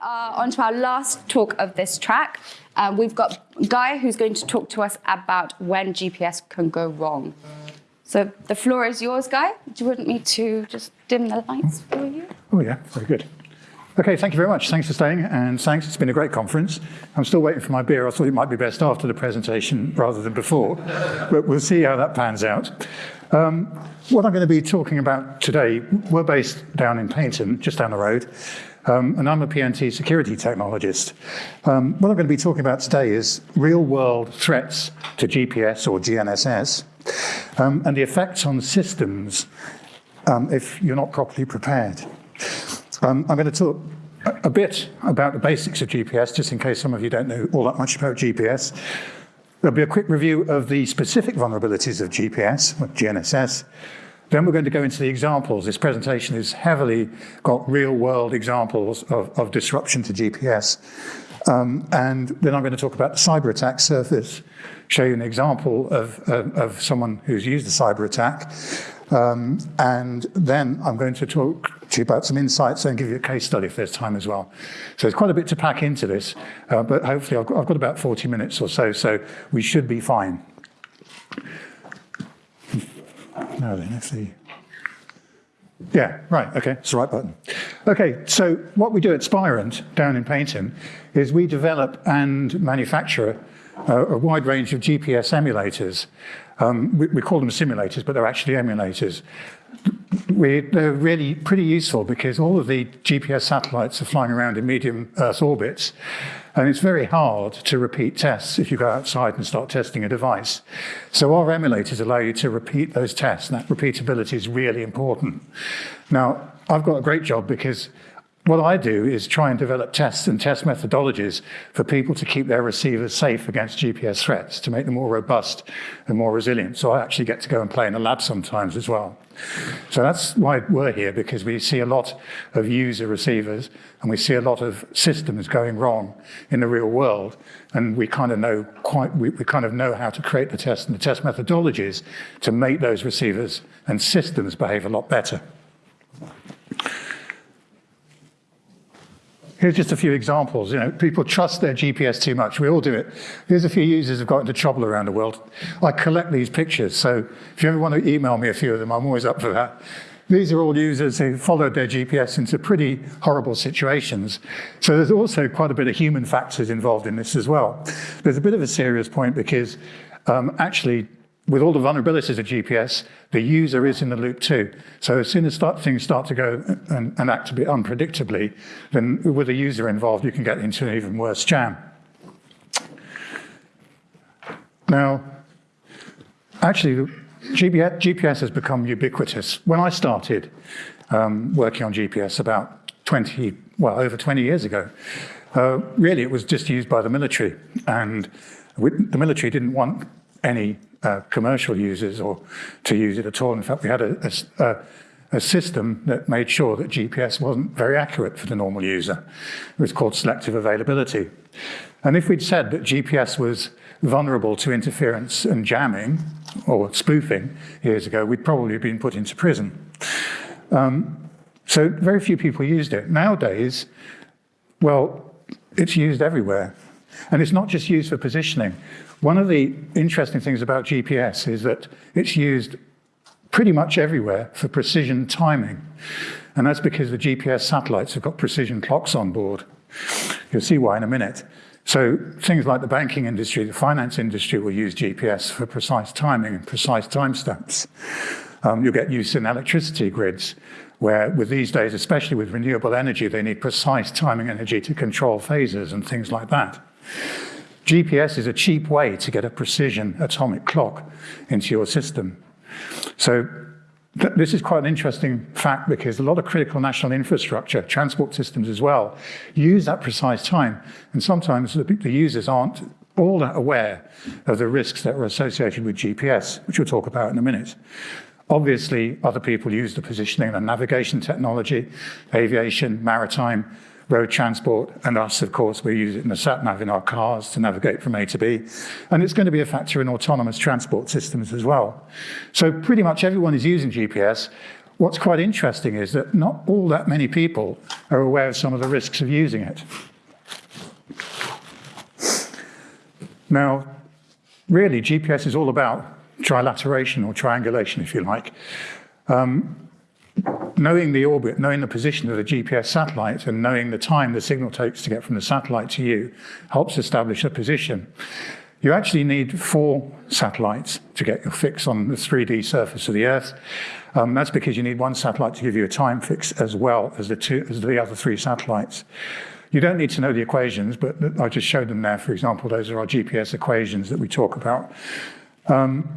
are on to our last talk of this track. Uh, we've got Guy who's going to talk to us about when GPS can go wrong. So the floor is yours, Guy. Do you want me to just dim the lights for you? Oh yeah, very good. Okay, thank you very much. Thanks for staying, and thanks. It's been a great conference. I'm still waiting for my beer. I thought it might be best after the presentation rather than before, but we'll see how that pans out. Um, what I'm going to be talking about today, we're based down in Paignton, just down the road, um, and I'm a PNT security technologist. Um, what I'm going to be talking about today is real-world threats to GPS or GNSS, um, and the effects on systems um, if you're not properly prepared. Um, I'm going to talk a bit about the basics of GPS, just in case some of you don't know all that much about GPS. There'll be a quick review of the specific vulnerabilities of GPS, GNSS. Then we're going to go into the examples. This presentation is heavily got real-world examples of, of, disruption to GPS. Um, and then I'm going to talk about the cyber attack surface, show you an example of, of, of someone who's used a cyber attack, um, and then I'm going to talk to you about some insights and give you a case study if there's time as well. So there's quite a bit to pack into this, uh, but hopefully I've got, I've got, about 40 minutes or so, so we should be fine. Now then, let's see. Yeah, right, okay, it's the right button. Okay, so what we do at Spirent down in Paignton is we develop and manufacture uh, a wide range of GPS emulators. Um, we, we, call them simulators, but they're actually emulators. We, they're really pretty useful because all of the GPS satellites are flying around in medium Earth orbits, and it's very hard to repeat tests if you go outside and start testing a device. So our emulators allow you to repeat those tests, and that repeatability is really important. Now, I've got a great job because what I do is try and develop tests and test methodologies for people to keep their receivers safe against GPS threats, to make them more robust and more resilient. So I actually get to go and play in the lab sometimes as well. So that's why we're here, because we see a lot of user receivers and we see a lot of systems going wrong in the real world. And we kind of know quite, we, we kind of know how to create the test and the test methodologies to make those receivers and systems behave a lot better. Here's just a few examples. You know, people trust their GPS too much. We all do it. Here's a few users who've got into trouble around the world. I collect these pictures, so if you ever want to email me a few of them, I'm always up for that. These are all users who followed their GPS into pretty horrible situations. So there's also quite a bit of human factors involved in this as well. There's a bit of a serious point because um, actually with all the vulnerabilities of GPS, the user is in the loop too. So as soon as things start to go and, and, act a bit unpredictably, then with the user involved, you can get into an even worse jam. Now, actually, GPS, GPS has become ubiquitous. When I started um, working on GPS about 20, well, over 20 years ago, uh, really it was just used by the military. And we, the military didn't want any uh, commercial users or to use it at all. In fact, we had a, a, a, system that made sure that GPS wasn't very accurate for the normal user. It was called selective availability. And if we'd said that GPS was vulnerable to interference and jamming or spoofing years ago, we'd probably have been put into prison. Um, so very few people used it. Nowadays, well, it's used everywhere. And it's not just used for positioning. One of the interesting things about GPS is that it's used pretty much everywhere for precision timing. And that's because the GPS satellites have got precision clocks on board. You'll see why in a minute. So things like the banking industry, the finance industry will use GPS for precise timing and precise timestamps. Um, you'll get use in electricity grids, where with these days, especially with renewable energy, they need precise timing energy to control phases and things like that. GPS is a cheap way to get a precision atomic clock into your system. So th this is quite an interesting fact because a lot of critical national infrastructure, transport systems as well, use that precise time. And sometimes the, the users aren't all that aware of the risks that are associated with GPS, which we'll talk about in a minute. Obviously, other people use the positioning and navigation technology, aviation, maritime, road transport, and us, of course, we use it in the sat-nav in our cars to navigate from A to B. And it's going to be a factor in autonomous transport systems as well. So pretty much everyone is using GPS. what's quite interesting is that not all that many people are aware of some of the risks of using it. Now, really, GPS is all about trilateration or triangulation, if you like. Um, knowing the orbit, knowing the position of the GPS satellite, and knowing the time the signal takes to get from the satellite to you helps establish a position. You actually need four satellites to get your fix on the 3D surface of the Earth. Um, that's because you need one satellite to give you a time fix as well as the, two, as the other three satellites. You don't need to know the equations, but I just showed them there. For example, those are our GPS equations that we talk about. Um,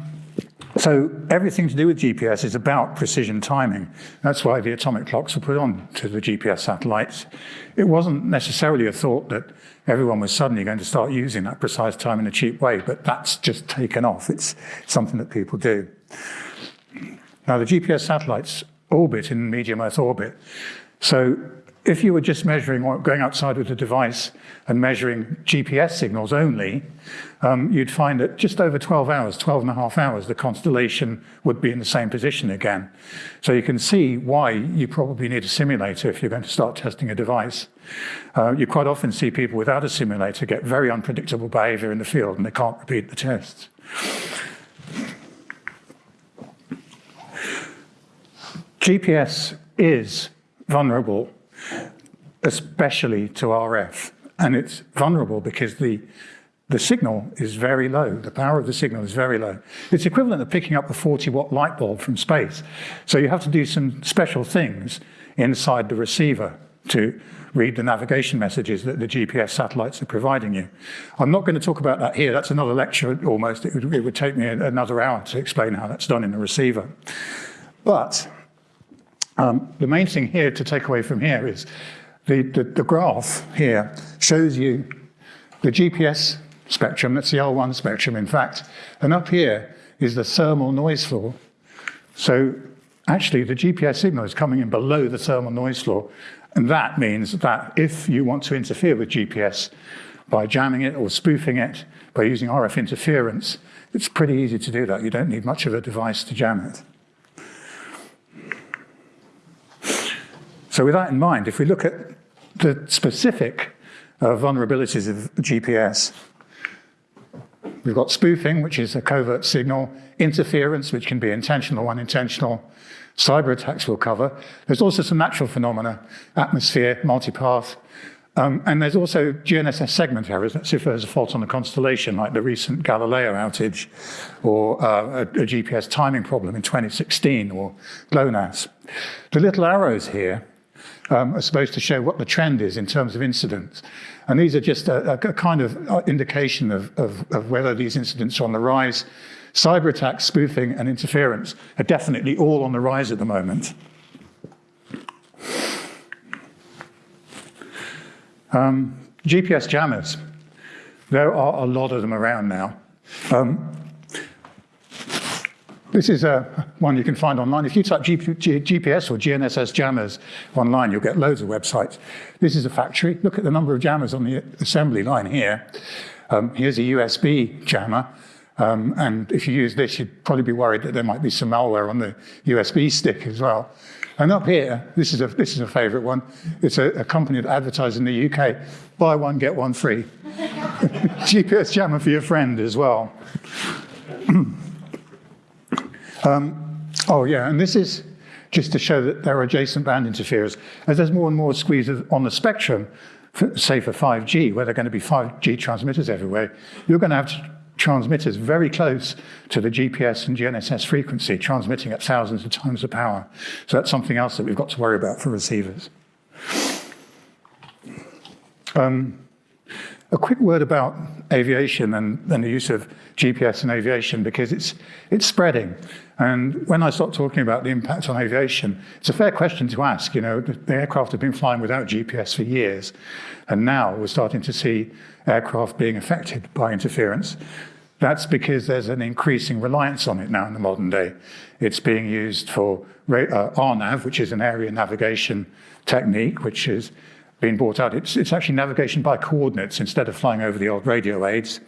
so everything to do with GPS is about precision timing. That's why the atomic clocks were put on to the GPS satellites. It wasn't necessarily a thought that everyone was suddenly going to start using that precise time in a cheap way, but that's just taken off. It's something that people do. Now, the GPS satellites orbit in medium Earth orbit. So if you were just measuring or going outside with a device and measuring GPS signals only, um, you'd find that just over 12 hours, 12 and a half hours, the constellation would be in the same position again. So you can see why you probably need a simulator if you're going to start testing a device. Uh, you quite often see people without a simulator get very unpredictable behavior in the field and they can't repeat the tests. GPS is vulnerable especially to RF. And it's vulnerable because the, the signal is very low. The power of the signal is very low. It's equivalent to picking up a 40 watt light bulb from space. So you have to do some special things inside the receiver to read the navigation messages that the GPS satellites are providing you. I'm not going to talk about that here. That's another lecture almost. It would, it would take me another hour to explain how that's done in the receiver. But um, the main thing here to take away from here is the, the, the graph here shows you the GPS spectrum, that's the L1 spectrum in fact, and up here is the thermal noise floor. So actually the GPS signal is coming in below the thermal noise floor, and that means that if you want to interfere with GPS by jamming it or spoofing it, by using RF interference, it's pretty easy to do that. You don't need much of a device to jam it. So with that in mind, if we look at the specific uh, vulnerabilities of GPS, we've got spoofing, which is a covert signal, interference, which can be intentional or unintentional, cyber attacks we'll cover. There's also some natural phenomena, atmosphere, multipath, um, and there's also GNSS segment errors. That's if there's a fault on the constellation, like the recent Galileo outage, or uh, a, a, GPS timing problem in 2016, or GLONASS. The little arrows here um, are supposed to show what the trend is in terms of incidents. And these are just a, a kind of uh, indication of, of, of whether these incidents are on the rise. Cyber attacks, spoofing, and interference are definitely all on the rise at the moment. Um, GPS jammers. There are a lot of them around now. Um, this is a one you can find online. If you type GPS or GNSS jammers online, you'll get loads of websites. This is a factory. Look at the number of jammers on the assembly line here. Um, here's a USB jammer. Um, and if you use this, you'd probably be worried that there might be some malware on the USB stick as well. And up here, this is a, this is a favorite one. It's a, a company that advertises in the UK. Buy one, get one free. GPS jammer for your friend as well. Um, oh yeah, and this is just to show that there are adjacent band interferers. As there's more and more squeeze on the spectrum, for, say for 5G, where there are going to be 5G transmitters everywhere, you're going to have to transmitters very close to the GPS and GNSS frequency, transmitting at thousands of times the power. So that's something else that we've got to worry about for receivers. Um, a quick word about aviation and, and, the use of GPS in aviation because it's, it's spreading. And when I start talking about the impact on aviation, it's a fair question to ask. You know, the aircraft have been flying without GPS for years, and now we're starting to see aircraft being affected by interference. That's because there's an increasing reliance on it now in the modern day. It's being used for uh, RNAV, which is an area navigation technique, which is been brought out. It's, it's actually navigation by coordinates instead of flying over the old radio aids.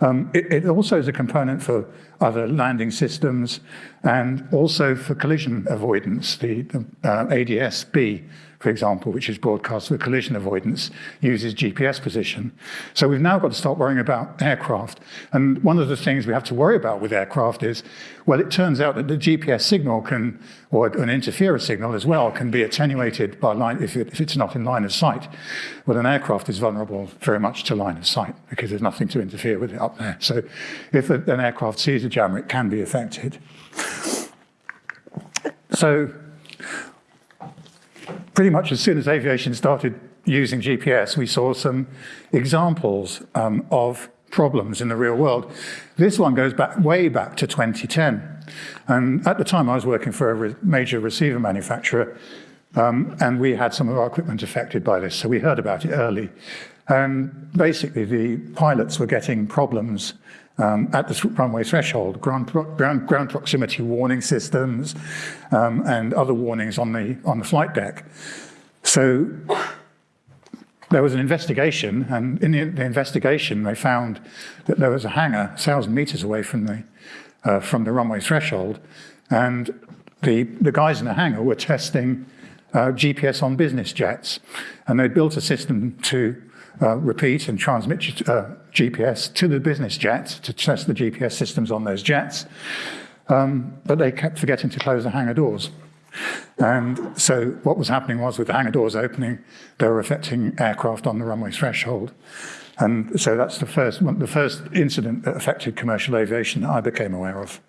Um, it, it, also is a component for other landing systems and also for collision avoidance. The, the uh, ADS-B for example, which is broadcast for collision avoidance, uses GPS position. So we've now got to start worrying about aircraft. And one of the things we have to worry about with aircraft is, well, it turns out that the GPS signal can, or an interferer signal as well, can be attenuated by line, if, it, if it's not in line of sight. Well, an aircraft is vulnerable very much to line of sight because there's nothing to interfere with it up there. So if an aircraft sees a jammer, it can be affected. So pretty much as soon as aviation started using GPS, we saw some examples um, of problems in the real world. This one goes back way back to 2010. And at the time, I was working for a re major receiver manufacturer, um, and we had some of our equipment affected by this, so we heard about it early. And basically, the pilots were getting problems um, at the runway threshold, ground, ground, ground proximity warning systems um, and other warnings on the, on the flight deck. So there was an investigation, and in the, the, investigation, they found that there was a hangar 1,000 meters away from the, uh, from the runway threshold, and the, the guys in the hangar were testing uh, GPS on business jets, and they'd built a system to uh, repeat and transmit uh, GPS to the business jets to test the GPS systems on those jets. Um, but they kept forgetting to close the hangar doors. And so what was happening was with the hangar doors opening, they were affecting aircraft on the runway threshold. And so that's the first, the first incident that affected commercial aviation that I became aware of.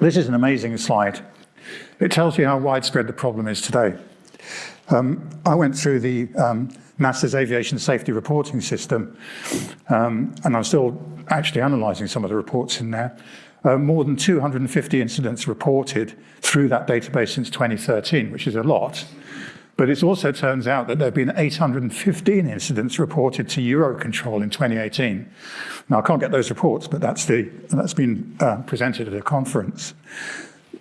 This is an amazing slide. It tells you how widespread the problem is today. Um, I went through the um, NASA's aviation safety reporting system, um, and I'm still actually analysing some of the reports in there. Uh, more than 250 incidents reported through that database since 2013, which is a lot. But it also turns out that there have been 815 incidents reported to Eurocontrol in 2018. Now, I can't get those reports, but that's, the, that's been uh, presented at a conference.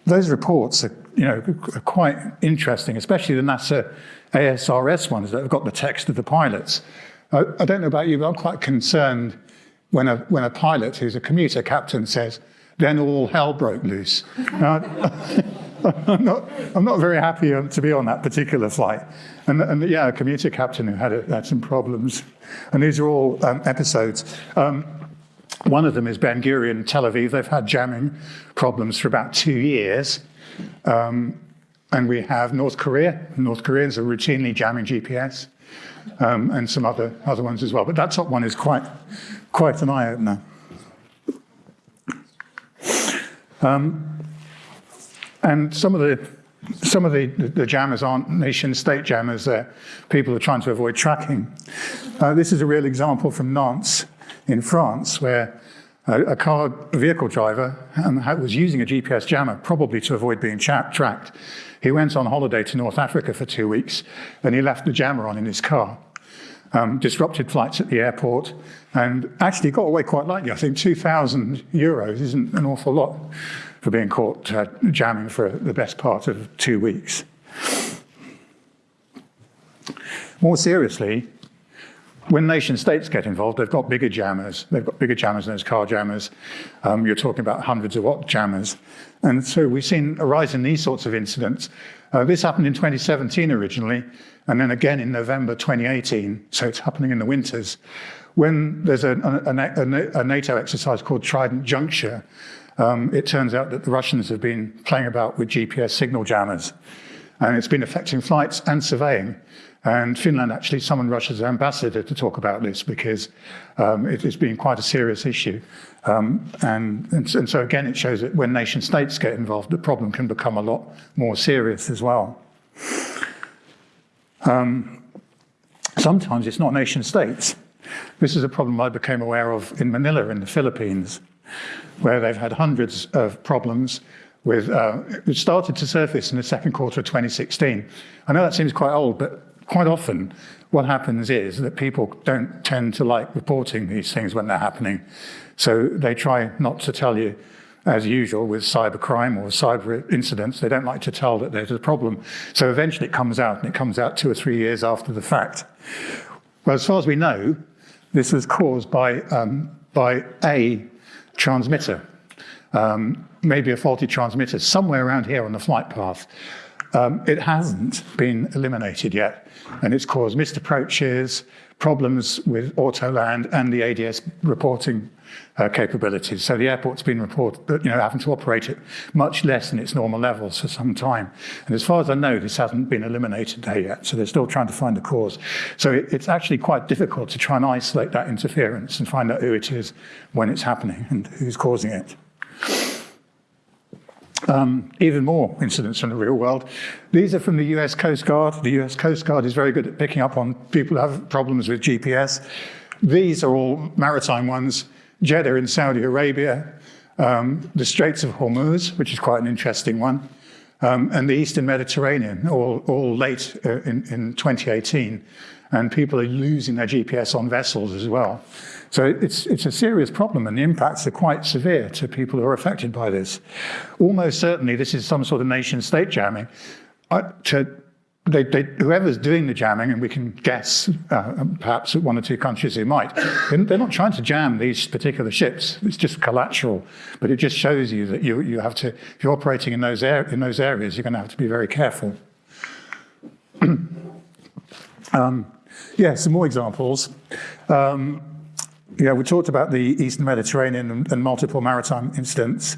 Those reports are, you know, are quite interesting, especially the NASA ASRS ones that have got the text of the pilots. I, I don't know about you, but I'm quite concerned when a, when a pilot who's a commuter captain says, then all hell broke loose. I'm, not, I'm not very happy to be on that particular flight. And, and yeah, a commuter captain who had, a, had some problems. And these are all um, episodes. Um, one of them is Ben Gurion, Tel Aviv. They've had jamming problems for about two years. Um, and we have North Korea. North Koreans are routinely jamming GPS um, and some other, other ones as well. But that top one is quite, quite an eye-opener. Um, and some of the some of the, the jammers aren't nation state jammers, they're people are trying to avoid tracking. Uh, this is a real example from Nantes in France, where a, a car vehicle driver um, was using a GPS jammer, probably to avoid being tracked. He went on holiday to North Africa for two weeks, and he left the jammer on in his car. Um, disrupted flights at the airport, and actually got away quite lightly. I think 2,000 euros isn't an awful lot for being caught uh, jamming for the best part of two weeks. More seriously, when nation states get involved, they've got bigger jammers. They've got bigger jammers than those car jammers. Um, you're talking about hundreds of watt jammers. And so we've seen a rise in these sorts of incidents. Uh, this happened in 2017 originally, and then again in November 2018. So it's happening in the winters. When there's a, a, a, NATO exercise called Trident Juncture, um, it turns out that the Russians have been playing about with GPS signal jammers. And it's been affecting flights and surveying. And Finland actually summoned Russia's ambassador to talk about this because um, it has been quite a serious issue. Um, and, and, and, so again, it shows that when nation states get involved, the problem can become a lot more serious as well. Um, sometimes it's not nation states. This is a problem I became aware of in Manila in the Philippines, where they've had hundreds of problems with, uh, it started to surface in the second quarter of 2016. I know that seems quite old, but quite often what happens is that people don't tend to like reporting these things when they're happening. So they try not to tell you, as usual with cybercrime or cyber incidents, they don't like to tell that there's a problem. So eventually it comes out, and it comes out two or three years after the fact. Well, as far as we know, this was caused by, um, by a transmitter, um, maybe a faulty transmitter, somewhere around here on the flight path. Um, it hasn't been eliminated yet, and it's caused missed approaches, problems with Autoland and the ADS reporting uh, capabilities. So the airport's been you know, having to operate at much less than its normal levels for some time. And as far as I know, this hasn't been eliminated there yet. So they're still trying to find the cause. So it, it's actually quite difficult to try and isolate that interference and find out who it is when it's happening and who's causing it. Um, even more incidents from the real world. These are from the US Coast Guard. The US Coast Guard is very good at picking up on people who have problems with GPS. These are all maritime ones. Jeddah in Saudi Arabia, um, the Straits of Hormuz, which is quite an interesting one, um, and the Eastern Mediterranean, all, all late uh, in, in 2018. And people are losing their GPS on vessels as well. So it's, it's a serious problem and the impacts are quite severe to people who are affected by this. Almost certainly this is some sort of nation state jamming. To, they, they, whoever's doing the jamming, and we can guess uh, perhaps one or two countries who might, they're not trying to jam these particular ships. It's just collateral, but it just shows you that you, you have to, if you're operating in those, air, in those areas, you're going to have to be very careful. um, yeah, some more examples. Um, yeah, we talked about the Eastern Mediterranean and, and multiple maritime incidents.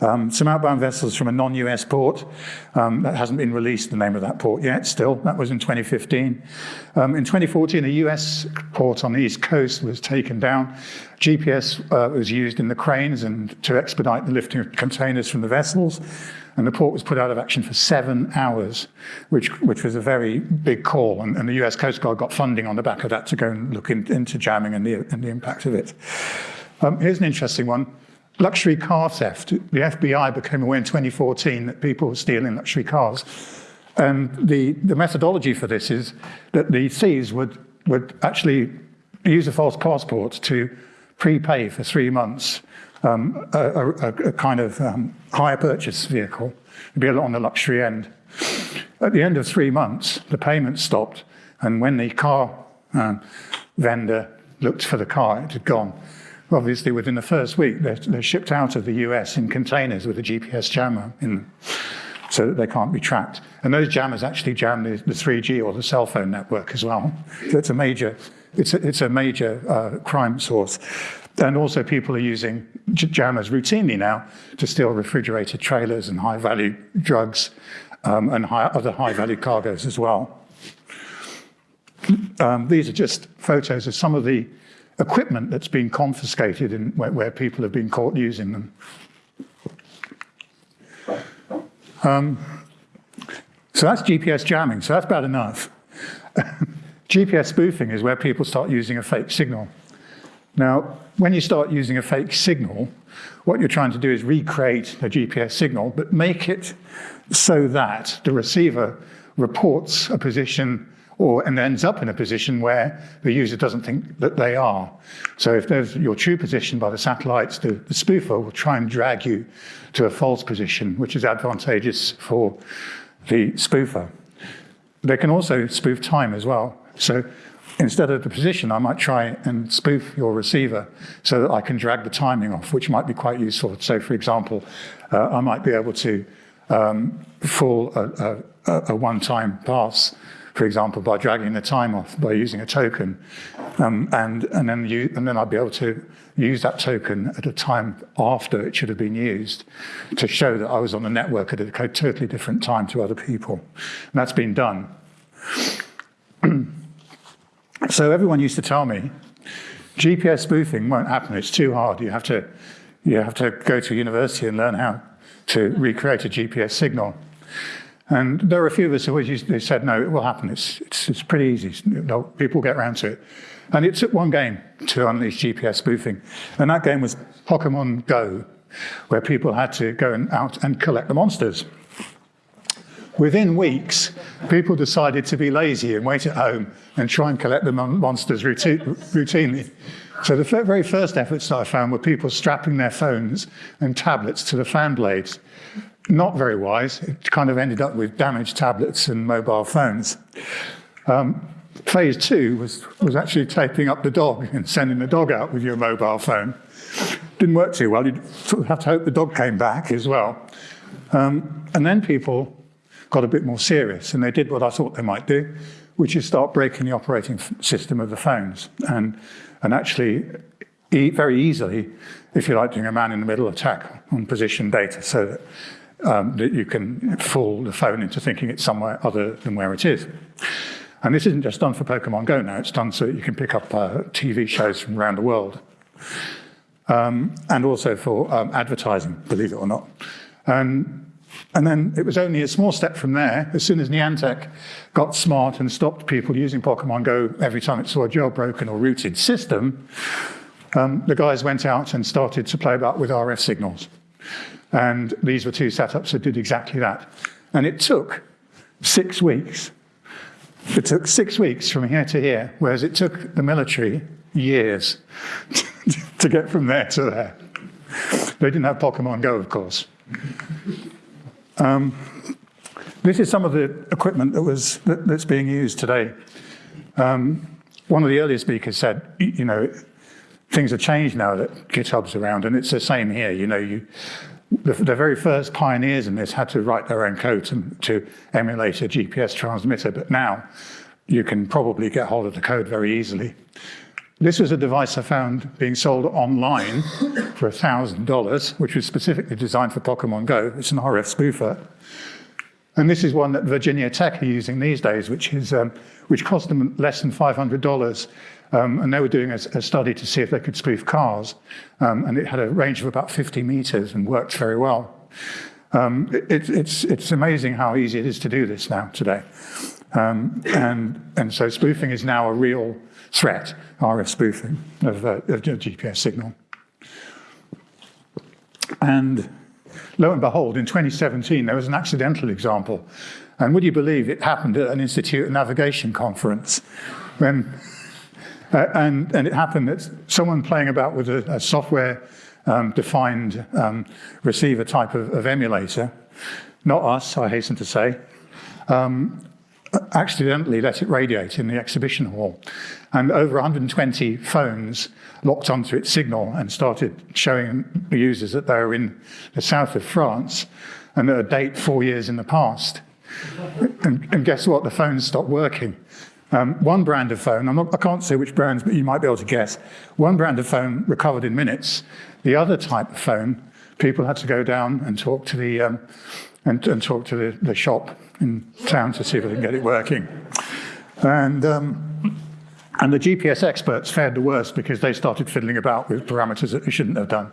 Um, some outbound vessels from a non-US port. Um, that hasn't been released, the name of that port yet still. That was in 2015. Um, in 2014, a US port on the East Coast was taken down. GPS uh, was used in the cranes and to expedite the lifting of containers from the vessels and the port was put out of action for seven hours, which, which was a very big call. And, and the US Coast Guard got funding on the back of that to go and look in, into jamming and the, and the impact of it. Um, here's an interesting one. Luxury car theft. The FBI became aware in 2014 that people were stealing luxury cars. And the, the methodology for this is that the thieves would, would actually use a false passport to prepay for three months um, a, a, a, kind of um, hire purchase vehicle. It'd be on the luxury end. At the end of three months, the payment stopped, and when the car um, vendor looked for the car, it had gone. Obviously, within the first week, they're, they're shipped out of the US in containers with a GPS jammer in them so that they can't be tracked. And those jammers actually jam the, the 3G or the cell phone network as well. So it's a major, it's a, it's a major uh, crime source. And also people are using jammers routinely now to steal refrigerated trailers and high-value drugs um, and high, other high-value cargoes as well. Um, these are just photos of some of the equipment that's been confiscated in, where, where people have been caught using them. Um, so that's GPS jamming, so that's bad enough. GPS spoofing is where people start using a fake signal. Now, when you start using a fake signal, what you're trying to do is recreate a GPS signal, but make it so that the receiver reports a position or and ends up in a position where the user doesn't think that they are. So if there's your true position by the satellites, the, the spoofer will try and drag you to a false position, which is advantageous for the spoofer. They can also spoof time as well. So instead of the position, I might try and spoof your receiver so that I can drag the timing off, which might be quite useful. So for example, uh, I might be able to um, fool a, a, a one-time pass, for example, by dragging the time off by using a token. Um, and, and, then you, and then I'd be able to use that token at a time after it should have been used to show that I was on the network at a totally different time to other people. And that's been done. So everyone used to tell me, GPS spoofing won't happen, it's too hard. You have to, you have to go to university and learn how to recreate a GPS signal. And there were a few of us who used, they said, no, it will happen. It's, it's, it's pretty easy. People get around to it. And it took one game to unleash GPS spoofing. And that game was Pokemon Go, where people had to go and out and collect the monsters. Within weeks, people decided to be lazy and wait at home and try and collect the mon monsters routinely. So the very first efforts that I found were people strapping their phones and tablets to the fan blades. Not very wise. It kind of ended up with damaged tablets and mobile phones. Um, phase two was, was actually taping up the dog and sending the dog out with your mobile phone. Didn't work too well. You'd sort of have to hope the dog came back as well. Um, and then people got a bit more serious and they did what I thought they might do, which is start breaking the operating system of the phones. And, and actually, e very easily, if you like, doing a man-in-the-middle attack on position data so that um, that you can fool the phone into thinking it's somewhere other than where it is. And this isn't just done for Pokemon Go now, it's done so that you can pick up uh, TV shows from around the world. Um, and also for um, advertising, believe it or not. And, and then it was only a small step from there, as soon as Niantic got smart and stopped people using Pokemon Go every time it saw a jailbroken or rooted system, um, the guys went out and started to play about with RF signals. And these were two setups that did exactly that. And it took six weeks. It took six weeks from here to here, whereas it took the military years to get from there to there. They didn't have Pokemon Go, of course. Um, this is some of the equipment that was that, that's being used today. Um, one of the earlier speakers said, you know, things have changed now that GitHub's around, and it's the same here. You know, you the, the, very first pioneers in this had to write their own code to, to, emulate a GPS transmitter, but now you can probably get hold of the code very easily. This was a device I found being sold online for $1,000, which was specifically designed for Pokemon Go. It's an RF spoofer. And this is one that Virginia Tech are using these days, which, is, um, which cost them less than $500 um, and they were doing a, a, study to see if they could spoof cars. Um, and it had a range of about 50 meters and worked very well. Um, it, it's, it's amazing how easy it is to do this now today. Um, and, and so spoofing is now a real threat, RF spoofing of, uh, of GPS signal. And lo and behold, in 2017, there was an accidental example. And would you believe it happened at an Institute of Navigation conference when uh, and, and, it happened that someone playing about with a, a software um, defined um, receiver type of, of, emulator, not us, I hasten to say, um, accidentally let it radiate in the exhibition hall. And over 120 phones locked onto its signal and started showing the users that they were in the south of France and at a date four years in the past. And, and guess what? The phones stopped working. Um, one brand of phone, not, i can't say which brands, but you might be able to guess. One brand of phone recovered in minutes. The other type of phone, people had to go down and talk to the, um, and, and, talk to the, the, shop in town to see if they can get it working. And, um, and the GPS experts fared the worst because they started fiddling about with parameters that they shouldn't have done.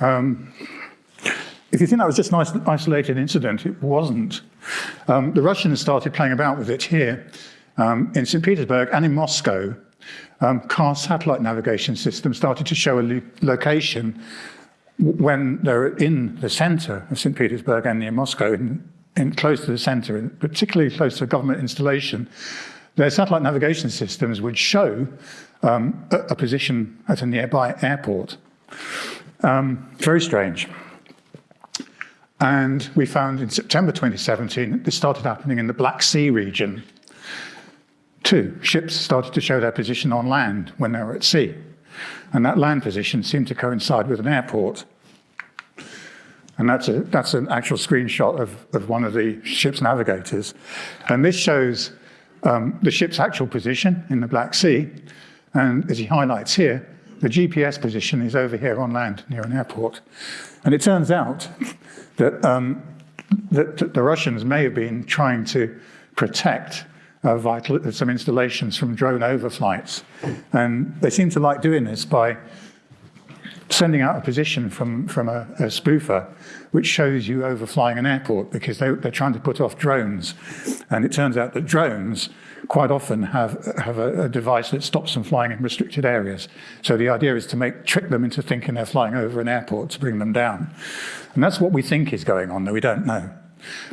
Um, if you think that was just an isolated incident, it wasn't. Um, the Russians started playing about with it here um, in St. Petersburg and in Moscow. Um, car satellite navigation systems started to show a location when they're in the center of St. Petersburg and near Moscow, in, in close to the center, particularly close to a government installation. Their satellite navigation systems would show um, a, a, position at a nearby airport. Um, very strange. And we found in September 2017, this started happening in the Black Sea region. Two, ships started to show their position on land when they were at sea. And that land position seemed to coincide with an airport. And that's, a, that's an actual screenshot of, of one of the ship's navigators. And this shows um, the ship's actual position in the Black Sea. And as he highlights here, the GPS position is over here on land near an airport. And it turns out that, um, that the Russians may have been trying to protect uh, vital, some installations from drone overflights. And they seem to like doing this by sending out a position from, from a, a spoofer which shows you overflying an airport because they, they're trying to put off drones. And it turns out that drones quite often have, have a, a, device that stops them flying in restricted areas. So the idea is to make, trick them into thinking they're flying over an airport to bring them down. And that's what we think is going on, though we don't know.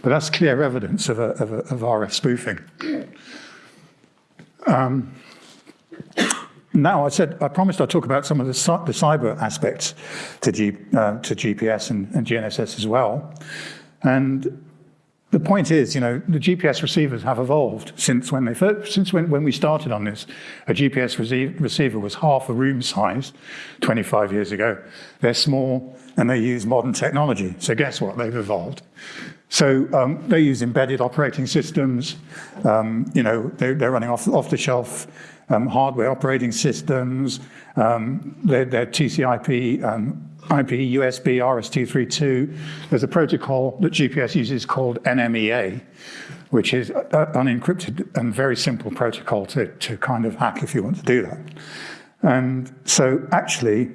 But that's clear evidence of, a, of, a, of RF spoofing. Um, now, I said I promised I'd talk about some of the, the cyber aspects to, G, uh, to GPS and, and, GNSS as well. And the point is, you know, the GPS receivers have evolved since when they first, since when, when we started on this. A GPS receive, receiver was half a room size 25 years ago. They're small and they use modern technology. So guess what? They've evolved. So um, they use embedded operating systems. Um, you know, they're, they're running off, off the shelf um, hardware operating systems. Um, they're, they're TCP um, IP, USB, RS-232. There's a protocol that GPS uses called NMEA, which is an unencrypted and very simple protocol to, to kind of hack if you want to do that. And so actually,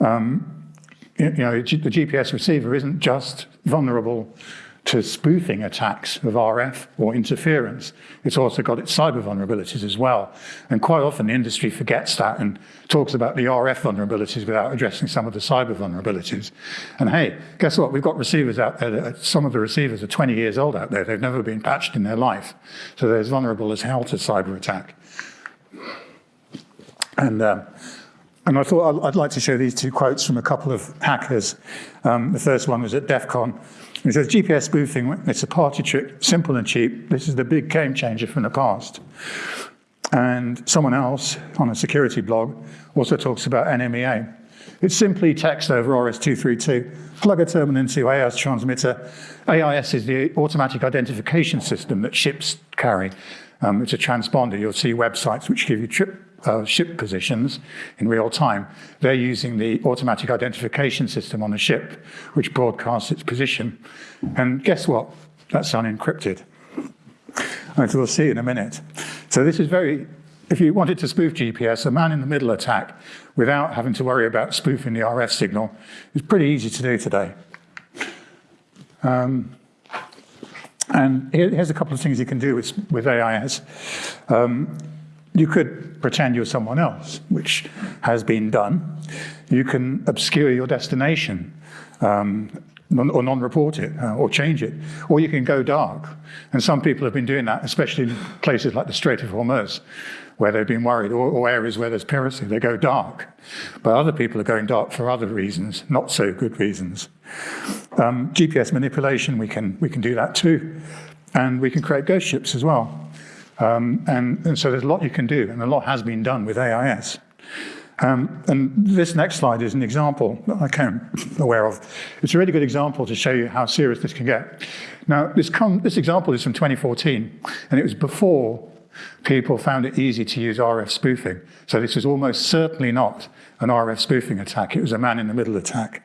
um, you know, the GPS receiver isn't just vulnerable to spoofing attacks of RF or interference. It's also got its cyber vulnerabilities as well. And quite often the industry forgets that and talks about the RF vulnerabilities without addressing some of the cyber vulnerabilities. And hey, guess what? We've got receivers out there. That, some of the receivers are 20 years old out there. They've never been patched in their life. So they're as vulnerable as hell to cyber attack. And um, and I thought I'd like to show these two quotes from a couple of hackers. Um, the first one was at DEF CON. It says, GPS spoofing, it's a party trick, simple and cheap. This is the big game changer from the past. And someone else on a security blog also talks about NMEA. It's simply text over RS-232, plug a terminal into AIS transmitter. AIS is the automatic identification system that ships carry. Um, it's a transponder. You'll see websites which give you trip uh, ship positions in real time. They're using the automatic identification system on the ship, which broadcasts its position. And guess what? That's unencrypted. As we'll see in a minute. So this is very, if you wanted to spoof GPS, a man-in-the-middle attack without having to worry about spoofing the RF signal is pretty easy to do today. Um, and here's a couple of things you can do with, with AIS. Um, you could pretend you're someone else, which has been done. You can obscure your destination um, or non-report it uh, or change it. Or you can go dark. And some people have been doing that, especially in places like the Strait of Hormuz, where they've been worried, or, or areas where there's piracy. They go dark. But other people are going dark for other reasons, not so good reasons. Um, GPS manipulation, we can, we can do that too. And we can create ghost ships as well. Um, and, and, so there's a lot you can do, and a lot has been done with AIS. Um, and this next slide is an example that I came aware of. It's a really good example to show you how serious this can get. Now, this, this example is from 2014, and it was before people found it easy to use RF spoofing. So this was almost certainly not an RF spoofing attack. It was a man-in-the-middle attack.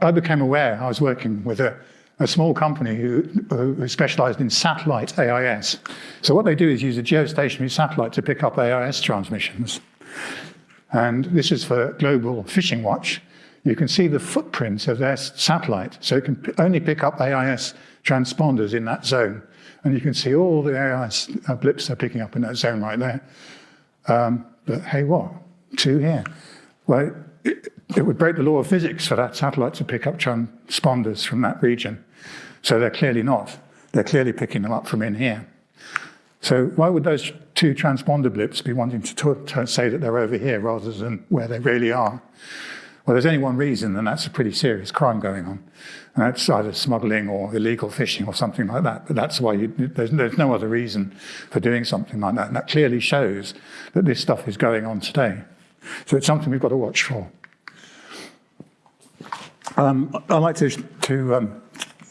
I became aware, I was working with a a small company who, who specialized in satellite AIS. So what they do is use a geostationary satellite to pick up AIS transmissions. And this is for Global Fishing Watch. You can see the footprints of their satellite. So it can only pick up AIS transponders in that zone. And you can see all the AIS uh, blips they're picking up in that zone right there. Um, but hey, what? Two here. Well, it, it would break the law of physics for that satellite to pick up transponders from that region. So they're clearly not. They're clearly picking them up from in here. So why would those two transponder blips be wanting to, to say that they're over here rather than where they really are? Well, there's only one reason, and that's a pretty serious crime going on. And that's either smuggling or illegal fishing or something like that. But that's why you, there's, there's no other reason for doing something like that. And that clearly shows that this stuff is going on today. So it's something we've got to watch for. Um, I'd like to, to, um,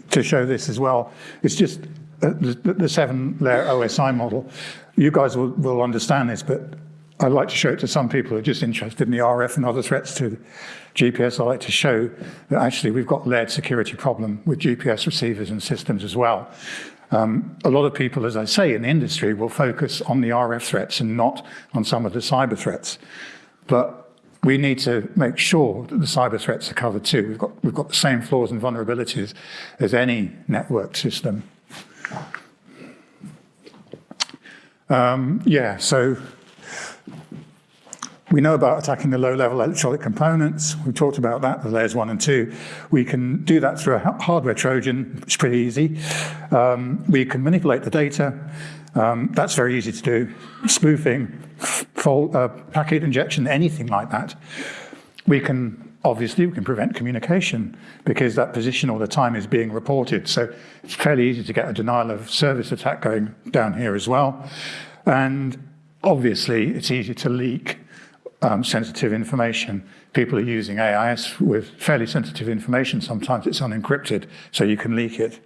to show this as well. It's just uh, the, the seven-layer OSI model. You guys will, will understand this, but I'd like to show it to some people who are just interested in the RF and other threats to GPS. I'd like to show that actually we've got layered security problem with GPS receivers and systems as well. Um, a lot of people, as I say, in the industry will focus on the RF threats and not on some of the cyber threats. But we need to make sure that the cyber threats are covered too. We've got, we've got the same flaws and vulnerabilities as any network system. Um, yeah, so we know about attacking the low-level electronic components. We've talked about that, the layers one and two. We can do that through a hardware Trojan, it's pretty easy. Um, we can manipulate the data. Um, that's very easy to do. Spoofing, uh, packet injection, anything like that. We can obviously we can prevent communication because that position all the time is being reported. So it's fairly easy to get a denial of service attack going down here as well. And obviously it's easy to leak um, sensitive information. People are using AIS with fairly sensitive information. Sometimes it's unencrypted, so you can leak it.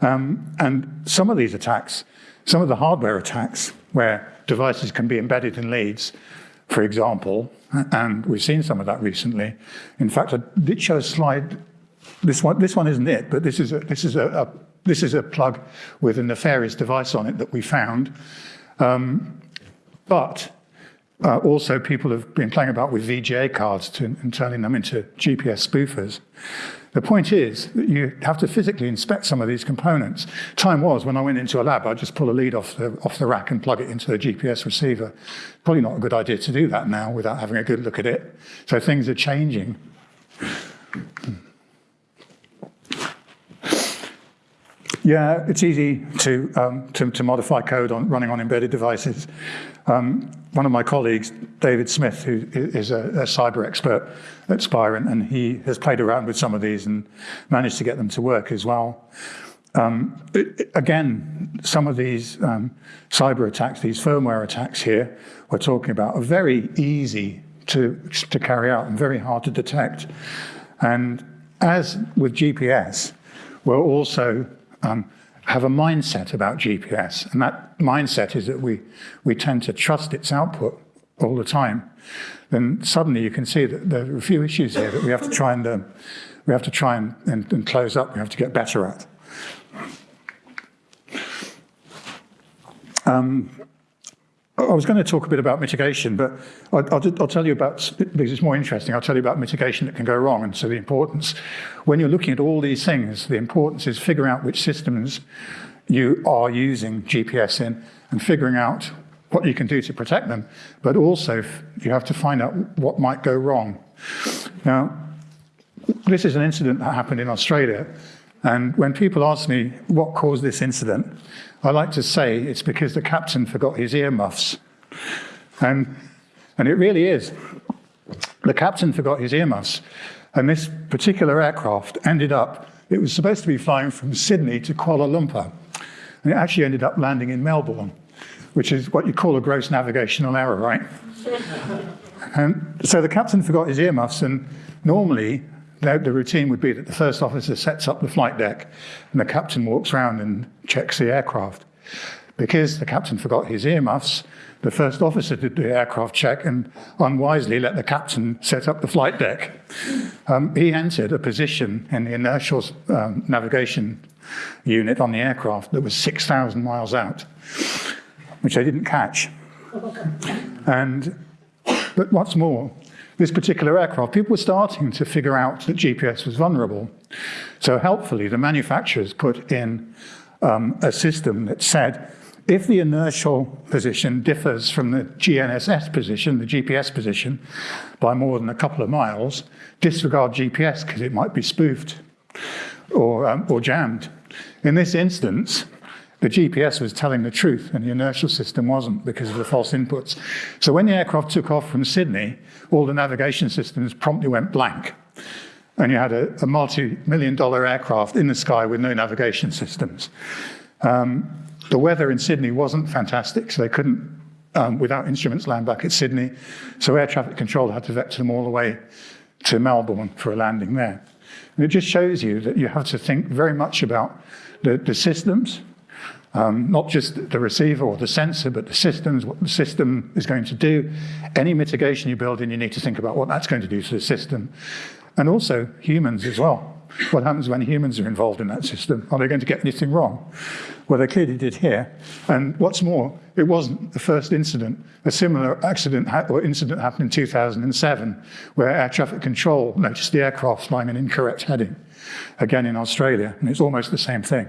Um, and some of these attacks, some of the hardware attacks, where devices can be embedded in leads, for example, and we've seen some of that recently. In fact, I did show a slide. This one, this one isn't it, but this is a, this is a, a this is a plug with a nefarious device on it that we found. Um, but uh, also, people have been playing about with VGA cards to, and turning them into GPS spoofers. The point is that you have to physically inspect some of these components. Time was when I went into a lab, I'd just pull a lead off the, off the rack and plug it into a GPS receiver. Probably not a good idea to do that now without having a good look at it. So things are changing. Yeah, it's easy to, um, to, to, modify code on running on embedded devices. Um, one of my colleagues, David Smith, who is a, a cyber expert at Spirent, and he has played around with some of these and managed to get them to work as well. Um, it, again, some of these um, cyber attacks, these firmware attacks here, we're talking about are very easy to, to carry out and very hard to detect. And as with GPS, we're also um, have a mindset about GPS. And that mindset is that we, we tend to trust its output all the time. Then suddenly you can see that there are a few issues here that we have to try and, um, we have to try and, and, and close up, we have to get better at. Um, I was going to talk a bit about mitigation, but I'll, I'll, I'll, tell you about, because it's more interesting, I'll tell you about mitigation that can go wrong. And so the importance, when you're looking at all these things, the importance is figuring out which systems you are using GPS in and figuring out what you can do to protect them. But also, you have to find out what might go wrong. Now, this is an incident that happened in Australia. And when people ask me what caused this incident, I like to say it's because the captain forgot his earmuffs. And, and it really is. The captain forgot his earmuffs. And this particular aircraft ended up, it was supposed to be flying from Sydney to Kuala Lumpur. And it actually ended up landing in Melbourne, which is what you call a gross navigational error, right? and so the captain forgot his earmuffs, and normally the, the, routine would be that the first officer sets up the flight deck and the captain walks around and checks the aircraft. Because the captain forgot his earmuffs, the first officer did the aircraft check and unwisely let the captain set up the flight deck. Um, he entered a position in the inertial um, navigation unit on the aircraft that was 6,000 miles out, which they didn't catch. And, but what's more, this particular aircraft, people were starting to figure out that GPS was vulnerable. So helpfully, the manufacturers put in um, a system that said, if the inertial position differs from the GNSS position, the GPS position, by more than a couple of miles, disregard GPS because it might be spoofed or, um, or jammed. In this instance, the GPS was telling the truth and the inertial system wasn't because of the false inputs. So when the aircraft took off from Sydney, all the navigation systems promptly went blank. And you had a, a multi-million dollar aircraft in the sky with no navigation systems. Um, the weather in Sydney wasn't fantastic, so they couldn't, um, without instruments, land back at Sydney. So air traffic control had to vector them all the way to Melbourne for a landing there. And it just shows you that you have to think very much about the, the systems, um, not just the receiver or the sensor, but the systems, what the system is going to do. Any mitigation you build in, you need to think about what that's going to do to the system. And also humans as well. What happens when humans are involved in that system? Are they going to get anything wrong? Well, they clearly did here. And what's more, it wasn't the first incident. A similar accident or incident happened in 2007, where air traffic control noticed the aircraft flying an incorrect heading, again in Australia, and it's almost the same thing.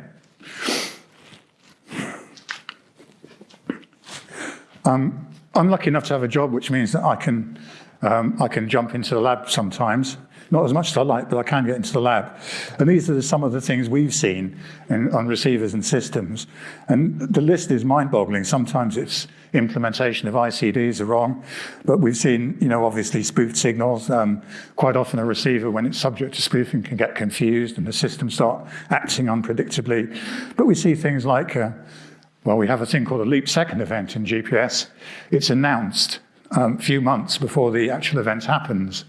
Um, I'm lucky enough to have a job which means that I can Um, I can jump into the lab sometimes, not as much as I like, but I can get into the lab. And these are some of the things we've seen in, on receivers and systems. And the list is mind-boggling. Sometimes it's implementation of ICDs are wrong, but we've seen, you know, obviously spoofed signals. Um, quite often a receiver, when it's subject to spoofing, can get confused and the system start acting unpredictably. But we see things like, uh, well, we have a thing called a leap second event in GPS. It's announced um, a few months before the actual event happens.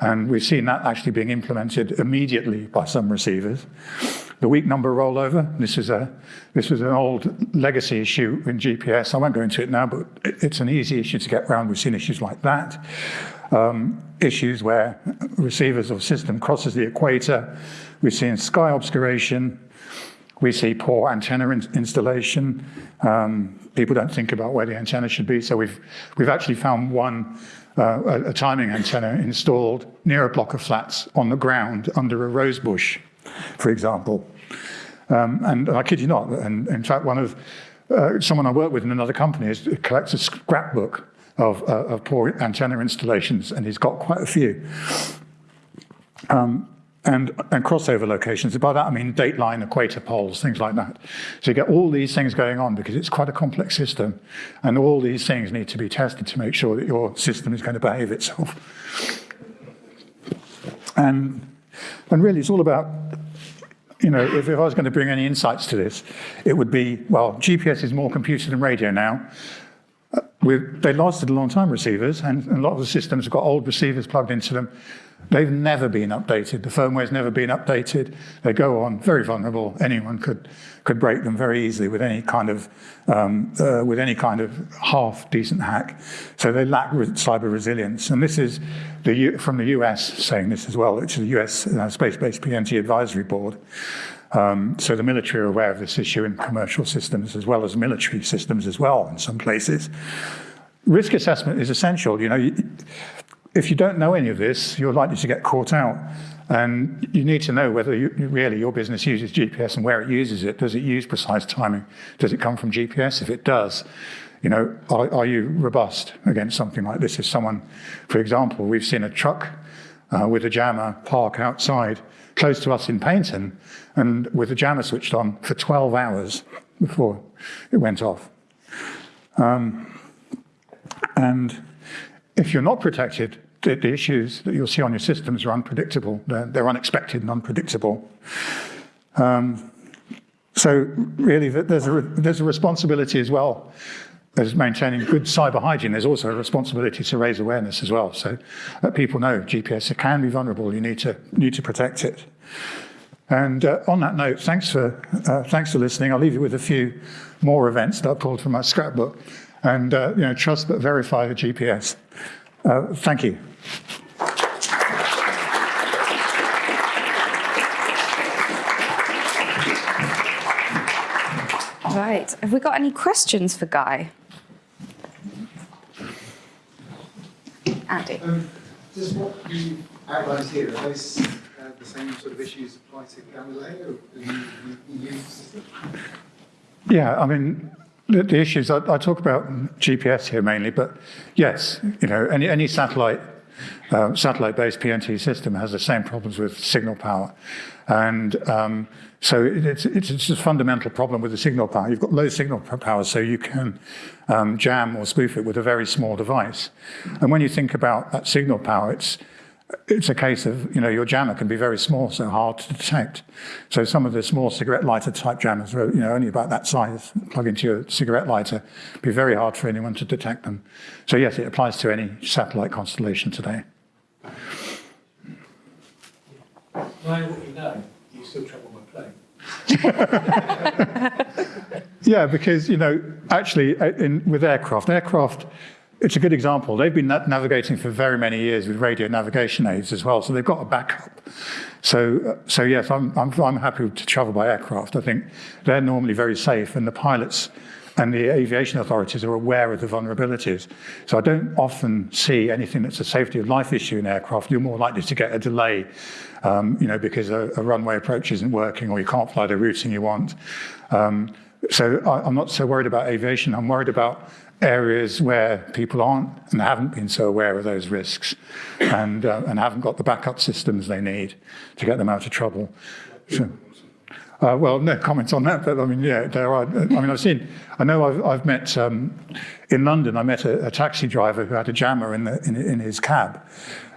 And we've seen that actually being implemented immediately by some receivers. The week number rollover, this is, a, this was an old legacy issue in GPS. I won't go into it now, but it's an easy issue to get around. We've seen issues like that. Um, issues where receivers or system crosses the equator. We've seen sky obscuration. We see poor antenna in installation. Um, people don't think about where the antenna should be. So we've, we've actually found one uh, a, a, timing antenna installed near a block of flats on the ground under a rose bush, for example. Um, and I kid you not, and in fact, one of uh, someone I work with in another company is, collects a scrapbook of, uh, of poor antenna installations, and he's got quite a few. Um, and, and crossover locations. By that I mean dateline, equator poles, things like that. So you get all these things going on because it's quite a complex system. And all these things need to be tested to make sure that your system is going to behave itself. And, and really it's all about, you know, if, if I was going to bring any insights to this, it would be, well, GPS is more computer than radio now. They lasted a long time, receivers, and, a lot of the systems have got old receivers plugged into them. They've never been updated. The firmware's never been updated. They go on very vulnerable. Anyone could could break them very easily with any kind of um, uh, with any kind of half decent hack. So they lack re cyber resilience. And this is the U from the US saying this as well, which is the US uh, Space-Based PNT Advisory Board. Um, so the military are aware of this issue in commercial systems as well as military systems as well in some places. Risk assessment is essential. You know, if you don't know any of this, you're likely to get caught out. And you need to know whether you, really your business uses GPS and where it uses it. Does it use precise timing? Does it come from GPS? If it does, you know, are, are you robust against something like this? If someone, for example, we've seen a truck uh, with a jammer park outside close to us in Paignton and with the jammer switched on for 12 hours before it went off. Um, and if you're not protected, the, the, issues that you'll see on your systems are unpredictable. They're, they're unexpected and unpredictable. Um, so really, there's a, there's a responsibility as well as maintaining good cyber hygiene. There's also a responsibility to raise awareness as well, so that people know GPS can be vulnerable. You need to need to protect it. And uh, on that note, thanks for uh, thanks for listening. I'll leave you with a few more events that I pulled from my scrapbook and uh, you know, trust but verify the GPS. Uh, thank you. Right, have we got any questions for Guy? Andy. Um, does what you outlined here, are those uh, the same sort of issues apply to Galileo? Yeah, I mean, the, the issues, I, I, talk about GPS here mainly, but yes, you know, any, any satellite, uh, satellite-based PNT system has the same problems with signal power. And um, so it's, it's, it's, a fundamental problem with the signal power. You've got low signal power, so you can um, jam or spoof it with a very small device. And when you think about that signal power, it's it's a case of, you know, your jammer can be very small, so hard to detect. So some of the small cigarette lighter type jammers are, you know, only about that size, plug into your cigarette lighter, be very hard for anyone to detect them. So yes, it applies to any satellite constellation today. Knowing what you know, you still travel by plane. yeah, because, you know, actually uh, in, with aircraft, aircraft, it's a good example. They've been navigating for very many years with radio navigation aids as well, so they've got a backup. So, uh, so yes, I'm, I'm, I'm happy to travel by aircraft. I think they're normally very safe, and the pilots and the aviation authorities are aware of the vulnerabilities. So I don't often see anything that's a safety of life issue in aircraft. You're more likely to get a delay, um, you know, because a, a, runway approach isn't working or you can't fly the routing you want. Um, so I, am not so worried about aviation. I'm worried about areas where people aren't and haven't been so aware of those risks and, uh, and haven't got the backup systems they need to get them out of trouble. So, uh, well, no comments on that, but I mean, yeah, there are. I mean, I've seen, I know I've, I've met, um, in London, I met a, a taxi driver who had a jammer in, the, in, in his cab.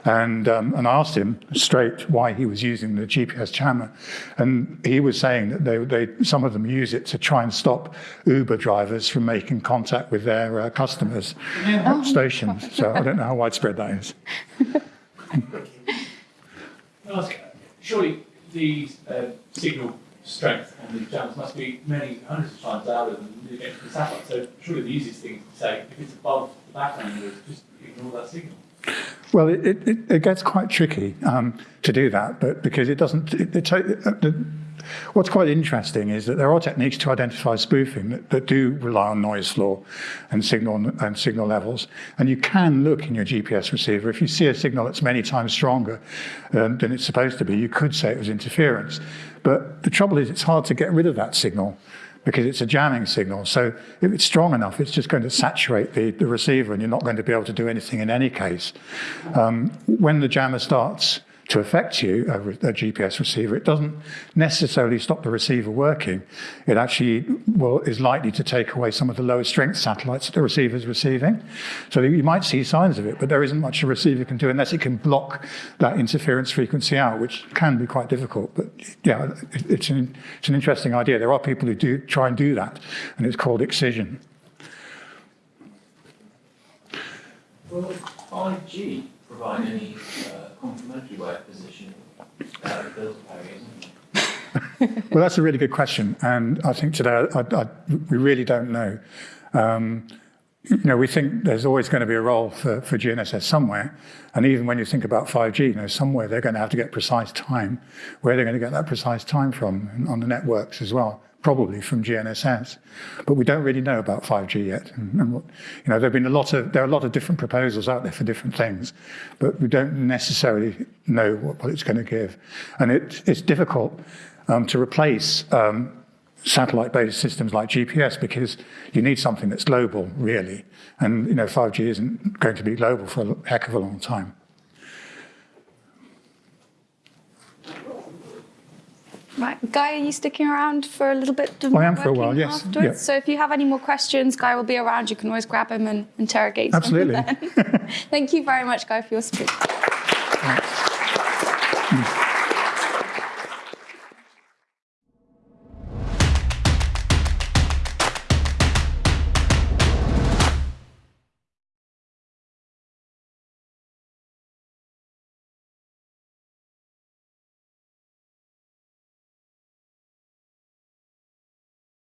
And, um, and I asked him straight why he was using the GPS jammer. And he was saying that they, they, some of them use it to try and stop Uber drivers from making contact with their uh, customers at stations. So I don't know how widespread that is. Surely the uh, signal strength on these channels must be many hundreds of times louder than the satellite. So surely the easiest thing to say, if it's above the background, is just ignore that signal. Well, it, it, it gets quite tricky um, to do that, but because it doesn't, it, it, the, what's quite interesting is that there are techniques to identify spoofing that, that do rely on noise floor and signal and signal levels. And you can look in your GPS receiver. If you see a signal that's many times stronger um, than it's supposed to be, you could say it was interference. But the trouble is it's hard to get rid of that signal because it's a jamming signal. So if it's strong enough, it's just going to saturate the, the receiver and you're not going to be able to do anything in any case. Um, when the jammer starts to affect you, a, a, GPS receiver, it doesn't necessarily stop the receiver working. It actually well, is likely to take away some of the lower strength satellites that the receiver is receiving. So you might see signs of it, but there isn't much a receiver can do unless it can block that interference frequency out, which can be quite difficult. But yeah, it, it's, an, it's an interesting idea. There are people who do try and do that, and it's called excision. Will 5G provide any uh, complementary filter pairing, well, that's a really good question, and I think today I, I, we really don't know. Um, you know, we think there's always going to be a role for, for GNSS somewhere, and even when you think about 5G, you know, somewhere they're going to have to get precise time. Where they're going to get that precise time from on the networks as well probably from GNSS, but we don't really know about 5G yet. And, and what, you know, there've been a lot of there are a lot of different proposals out there for different things, but we don't necessarily know what, what it's going to give, and it, it's difficult um, to replace. Um, satellite-based systems like GPS because you need something that's global, really. And you know, 5G isn't going to be global for a heck of a long time. Right, Guy, are you sticking around for a little bit? Of oh, I am for a while, yes. Afterwards? Yeah. So if you have any more questions, Guy will be around. You can always grab him and interrogate Absolutely. him. Absolutely. Thank you very much, Guy, for your speech.